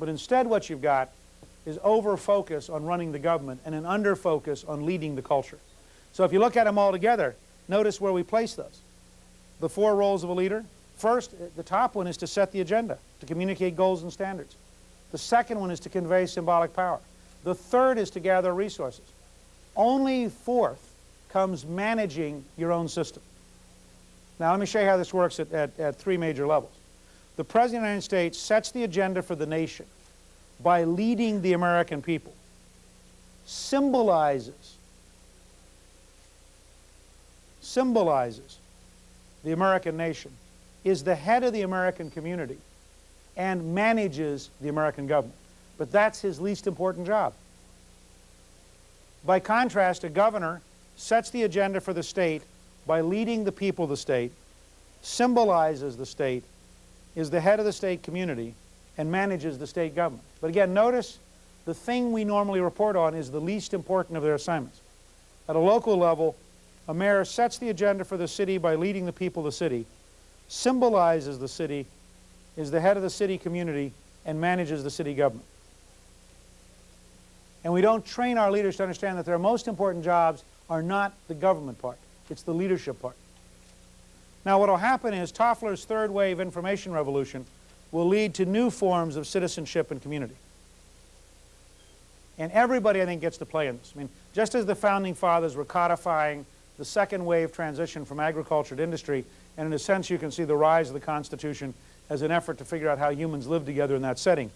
But instead what you've got is over-focus on running the government and an under-focus on leading the culture. So if you look at them all together, notice where we place those. The four roles of a leader. First, eh, the top one is to set the agenda, to communicate goals and standards. The second one is to convey symbolic power. The third is to gather resources. Only fourth comes managing your own system. Now let me show you how this works at, at, at three major levels. The President of the United States sets the agenda for the nation by leading the American people, symbolizes, symbolizes the American nation, is the head of the American community, and manages the American government. But that's his least important job. By contrast, a governor sets the agenda for the state by leading the people of the state, symbolizes the state, is the head of the state community, and manages the state government. But again, notice the thing we normally report on is the least important of their assignments. At a local level, a mayor sets the agenda for the city by leading the people of the city, symbolizes the city, is the head of the city community, and manages the city government. And we don't train our leaders to understand that their most important jobs are not the government part. It's the leadership part. Now what will happen is Toffler's third wave information revolution will lead to new forms of citizenship and community. And everybody, I think, gets to play in this. I mean, just as the Founding Fathers were codifying the second wave transition from agriculture to industry, and in a sense you can see the rise of the Constitution as an effort to figure out how humans live together in that setting.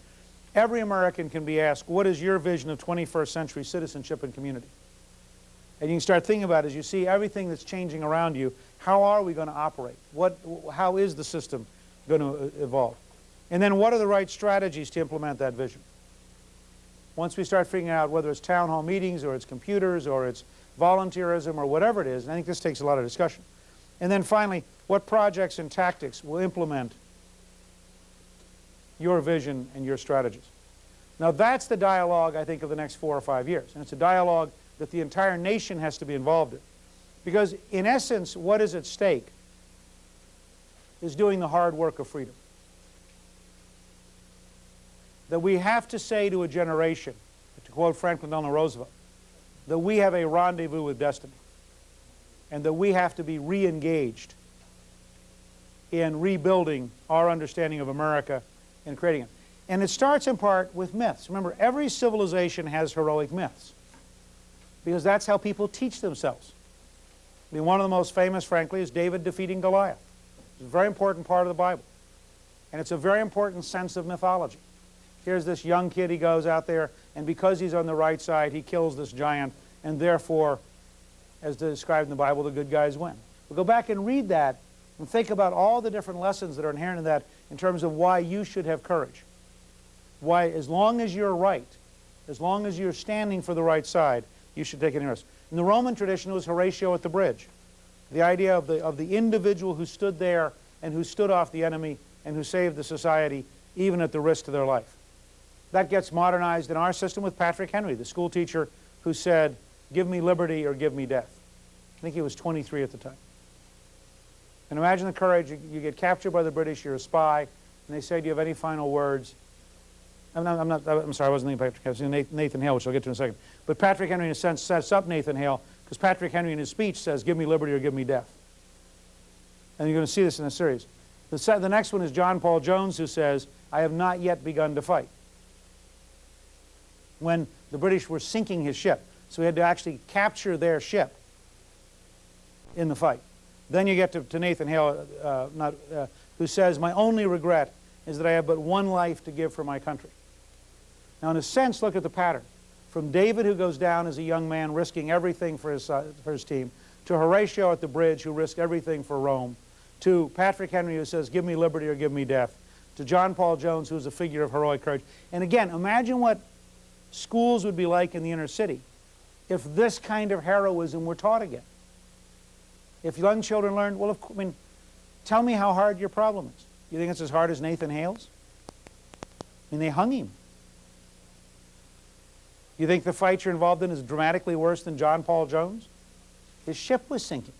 Every American can be asked, what is your vision of 21st century citizenship and community? And you can start thinking about it as you see everything that's changing around you, how are we going to operate? What, how is the system going to evolve? And then what are the right strategies to implement that vision? Once we start figuring out whether it's town hall meetings or it's computers or it's volunteerism or whatever it is, and I think this takes a lot of discussion. And then finally, what projects and tactics will implement your vision and your strategies? Now that's the dialogue, I think, of the next four or five years. And it's a dialogue that the entire nation has to be involved in. Because in essence, what is at stake is doing the hard work of freedom that we have to say to a generation, to quote Franklin Delano Roosevelt, that we have a rendezvous with destiny and that we have to be re-engaged in rebuilding our understanding of America and creating it. And it starts in part with myths. Remember, every civilization has heroic myths because that's how people teach themselves. I mean, one of the most famous, frankly, is David defeating Goliath. It's a very important part of the Bible. And it's a very important sense of mythology. Here's this young kid, he goes out there, and because he's on the right side, he kills this giant, and therefore, as described in the Bible, the good guys win. But go back and read that and think about all the different lessons that are inherent in that in terms of why you should have courage. Why, as long as you're right, as long as you're standing for the right side, you should take any risk. In the Roman tradition, it was Horatio at the bridge. The idea of the, of the individual who stood there and who stood off the enemy and who saved the society even at the risk to their life. That gets modernized in our system with Patrick Henry, the school teacher who said, give me liberty or give me death. I think he was 23 at the time. And imagine the courage, you get captured by the British, you're a spy, and they say, do you have any final words? I'm, not, I'm, not, I'm sorry, I wasn't thinking Patrick Henry, Nathan Hale, which I'll get to in a second. But Patrick Henry, in a sense, sets up Nathan Hale, because Patrick Henry in his speech says, give me liberty or give me death. And you're going to see this in the series. The, the next one is John Paul Jones, who says, I have not yet begun to fight when the British were sinking his ship. So he had to actually capture their ship in the fight. Then you get to, to Nathan Hale, uh, not, uh, who says, my only regret is that I have but one life to give for my country. Now in a sense, look at the pattern. From David, who goes down as a young man, risking everything for his, uh, for his team, to Horatio at the bridge, who risked everything for Rome, to Patrick Henry, who says, give me liberty or give me death, to John Paul Jones, who is a figure of heroic courage. And again, imagine what schools would be like in the inner city if this kind of heroism were taught again. If young children learned, well, I mean, tell me how hard your problem is. You think it's as hard as Nathan Hale's? I mean, they hung him. You think the fight you're involved in is dramatically worse than John Paul Jones? His ship was sinking.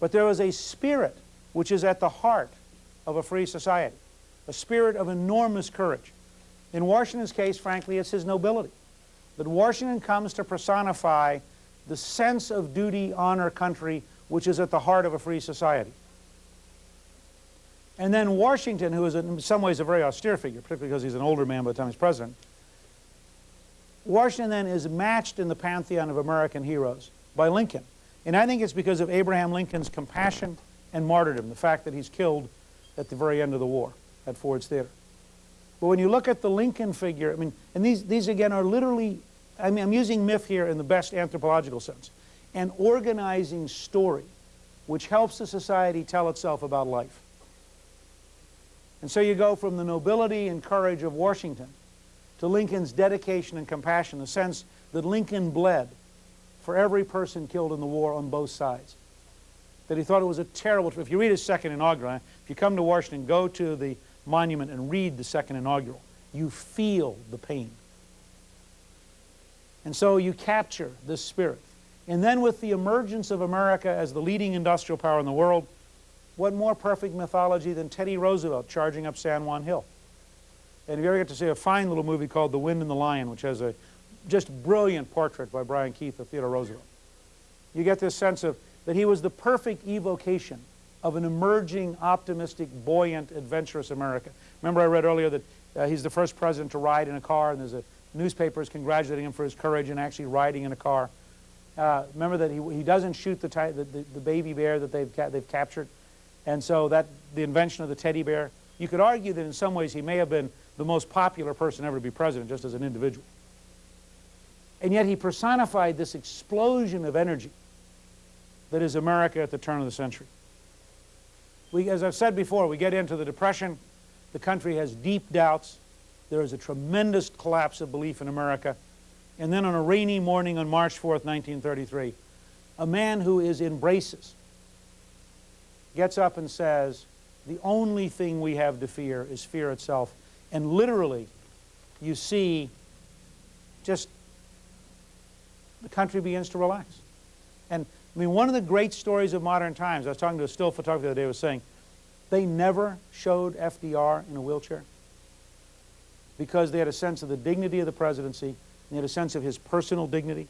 But there was a spirit which is at the heart of a free society, a spirit of enormous courage. In Washington's case, frankly, it's his nobility. That Washington comes to personify the sense of duty, honor, country, which is at the heart of a free society. And then Washington, who is in some ways a very austere figure, particularly because he's an older man by the time he's president, Washington then is matched in the pantheon of American heroes by Lincoln. And I think it's because of Abraham Lincoln's compassion and martyrdom, the fact that he's killed at the very end of the war at Ford's Theater. But when you look at the Lincoln figure, I mean, and these, these again are literally, I mean, I'm using myth here in the best anthropological sense, an organizing story which helps the society tell itself about life. And so you go from the nobility and courage of Washington to Lincoln's dedication and compassion, the sense that Lincoln bled for every person killed in the war on both sides. That he thought it was a terrible, if you read his second inaugural, if you come to Washington, go to the monument and read the second inaugural. You feel the pain. And so you capture this spirit. And then with the emergence of America as the leading industrial power in the world, what more perfect mythology than Teddy Roosevelt charging up San Juan Hill? And if you ever get to see a fine little movie called The Wind and the Lion, which has a just brilliant portrait by Brian Keith of Theodore Roosevelt, you get this sense of that he was the perfect evocation of an emerging, optimistic, buoyant, adventurous America. Remember I read earlier that uh, he's the first president to ride in a car, and there's a newspapers congratulating him for his courage in actually riding in a car. Uh, remember that he, he doesn't shoot the, the, the, the, baby bear that they've, ca they've captured. And so that the invention of the teddy bear, you could argue that in some ways he may have been the most popular person ever to be president just as an individual. And yet he personified this explosion of energy that is America at the turn of the century. We, as I've said before, we get into the Depression. The country has deep doubts. There is a tremendous collapse of belief in America. And then on a rainy morning on March 4th, 1933, a man who is in braces gets up and says, the only thing we have to fear is fear itself. And literally, you see just the country begins to relax. And I mean, one of the great stories of modern times, I was talking to a still photographer the other day, was saying, they never showed FDR in a wheelchair because they had a sense of the dignity of the presidency, and they had a sense of his personal dignity.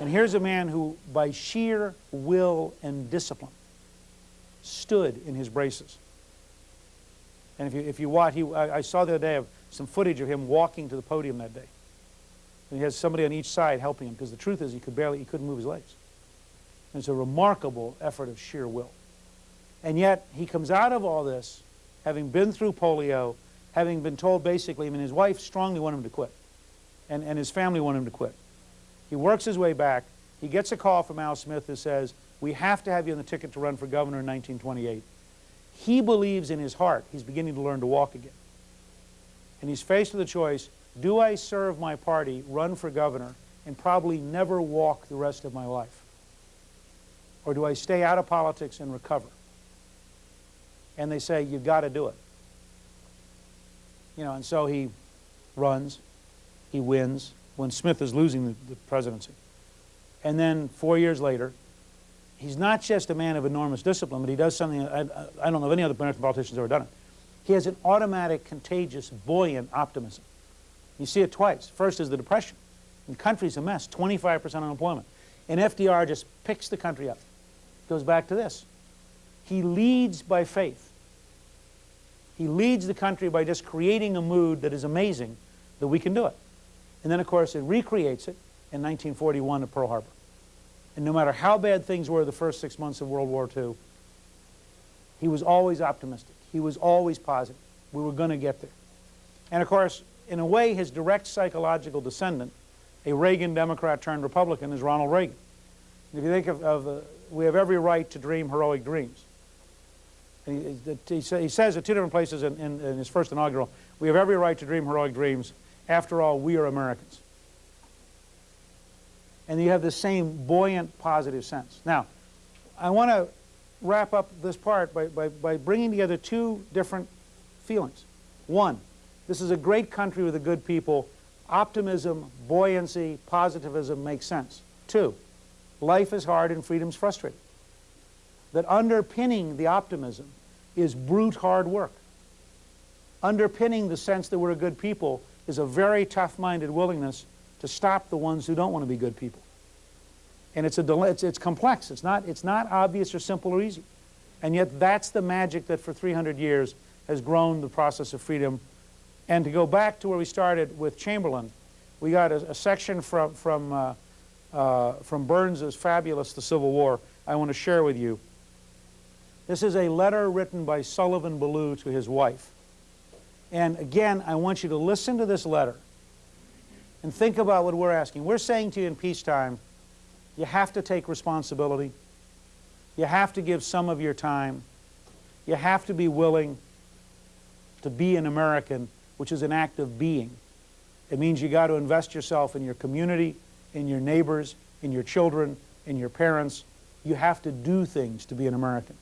And here's a man who, by sheer will and discipline, stood in his braces. And if you, if you watch, he, I, I saw the other day of some footage of him walking to the podium that day. And he has somebody on each side helping him because the truth is he could barely, he couldn't move his legs. And it's a remarkable effort of sheer will. And yet he comes out of all this having been through polio, having been told basically, I mean his wife strongly wanted him to quit and, and his family wanted him to quit. He works his way back. He gets a call from Al Smith who says, we have to have you on the ticket to run for governor in 1928. He believes in his heart he's beginning to learn to walk again. And he's faced with a choice, do I serve my party, run for governor, and probably never walk the rest of my life? Or do I stay out of politics and recover? And they say, you've got to do it. You know, and so he runs, he wins, when Smith is losing the, the presidency. And then four years later, he's not just a man of enormous discipline, but he does something, I, I don't know if any other American politician's ever done it. He has an automatic, contagious, buoyant optimism. You see it twice. First is the Depression. The country's a mess, 25% unemployment. And FDR just picks the country up. Goes back to this. He leads by faith. He leads the country by just creating a mood that is amazing that we can do it. And then, of course, it recreates it in 1941 at Pearl Harbor. And no matter how bad things were the first six months of World War II, he was always optimistic. He was always positive. We were going to get there. And of course, in a way, his direct psychological descendant, a Reagan Democrat turned Republican, is Ronald Reagan. If you think of, of uh, we have every right to dream heroic dreams. He, he, he, says at two different places in, in, in his first inaugural, we have every right to dream heroic dreams. After all, we are Americans. And you have the same buoyant, positive sense. Now, I want to wrap up this part by, by, by bringing together two different feelings. One, this is a great country with a good people. Optimism, buoyancy, positivism makes sense. Two, life is hard and freedom's frustrating. That underpinning the optimism is brute hard work. underpinning the sense that we're a good people is a very tough-minded willingness to stop the ones who don't want to be good people. And it's, a, it's, it's complex. It's not, it's not obvious or simple or easy. And yet that's the magic that for 300 years has grown the process of freedom. And to go back to where we started with Chamberlain, we got a, a section from, from, uh, uh, from fabulous The Civil War I want to share with you. This is a letter written by Sullivan Ballou to his wife. And again, I want you to listen to this letter and think about what we're asking. We're saying to you in peacetime, you have to take responsibility. You have to give some of your time. You have to be willing to be an American, which is an act of being. It means you got to invest yourself in your community, in your neighbors, in your children, in your parents. You have to do things to be an American.